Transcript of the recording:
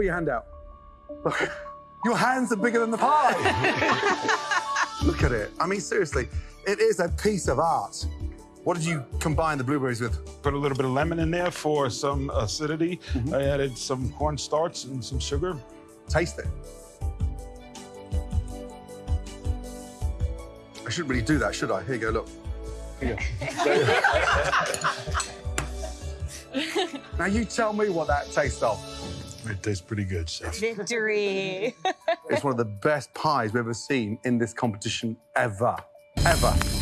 put your hand out. Look, your hands are bigger than the pie. Look at it. I mean, seriously, it is a piece of art. What did you combine the blueberries with? Put a little bit of lemon in there for some acidity. Mhm. I added some cornstarch and some sugar. Taste it. I shouldn't really do that, should I? Here you go, look. Here you go. now you tell me what that tastes of. It tastes pretty good, chef. Victory. It's one of the best pies we've ever seen in this competition ever. Ever.